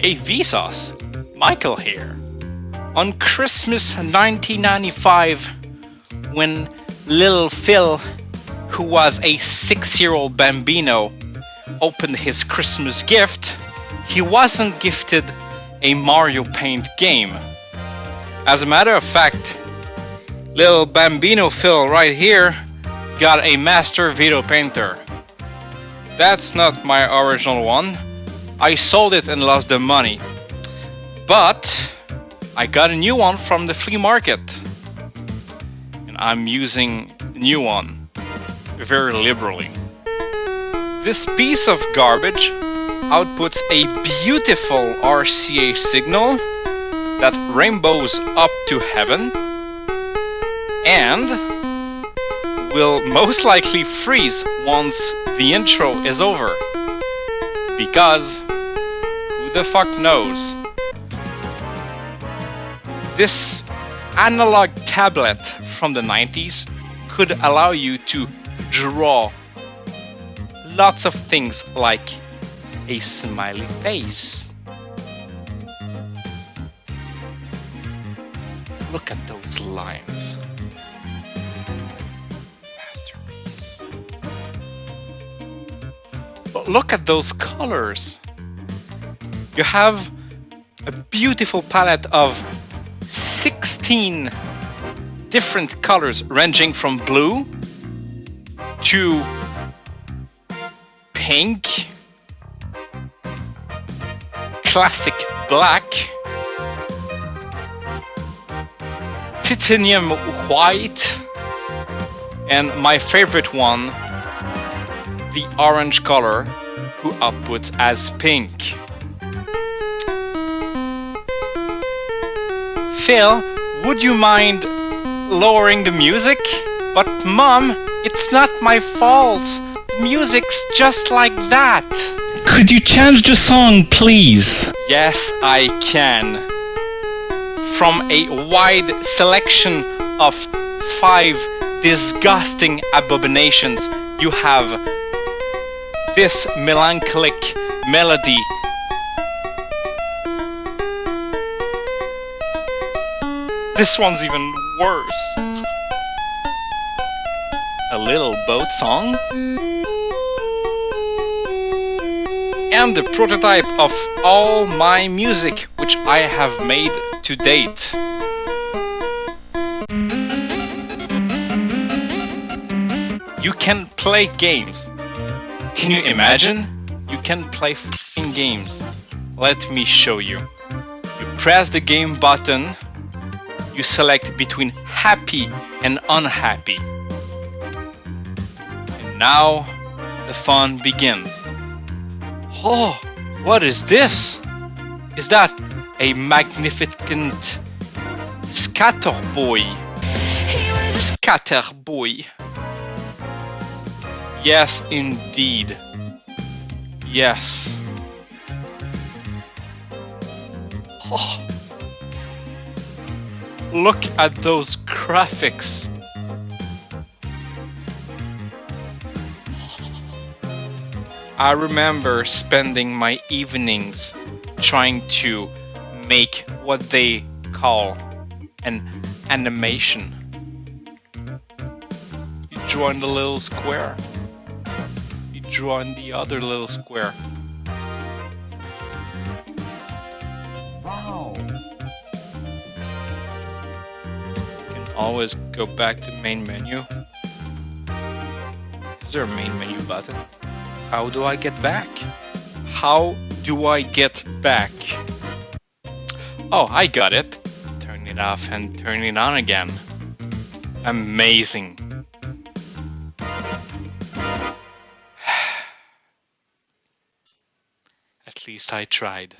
Hey Vsauce, Michael here. On Christmas 1995, when little Phil, who was a six-year-old bambino, opened his Christmas gift, he wasn't gifted a Mario Paint game. As a matter of fact, little bambino Phil right here got a Master Vito Painter. That's not my original one. I sold it and lost the money. But I got a new one from the flea market. And I'm using new one very liberally. This piece of garbage outputs a beautiful RCA signal that rainbows up to heaven and will most likely freeze once the intro is over. Because the fuck knows? This analog tablet from the 90s could allow you to draw lots of things like a smiley face. Look at those lines. But look at those colors. You have a beautiful palette of 16 different colors ranging from blue to pink, classic black, titanium white, and my favorite one, the orange color who outputs as pink. Phil, would you mind lowering the music? But mom, it's not my fault. The music's just like that. Could you change the song, please? Yes, I can. From a wide selection of five disgusting abominations, you have this melancholic melody. This one's even worse. A little boat song. And the prototype of all my music which I have made to date. You can play games can you imagine? You can play games. Let me show you. You press the game button, you select between happy and unhappy. And now the fun begins. Oh, what is this? Is that a magnificent scatter boy? Scatter boy. Yes, indeed. Yes. Oh. Look at those graphics. I remember spending my evenings trying to make what they call an animation. You draw in the little square You draw in the other little square. Always go back to main menu. Is there a main menu button? How do I get back? How do I get back? Oh, I got it. Turn it off and turn it on again. Amazing. At least I tried.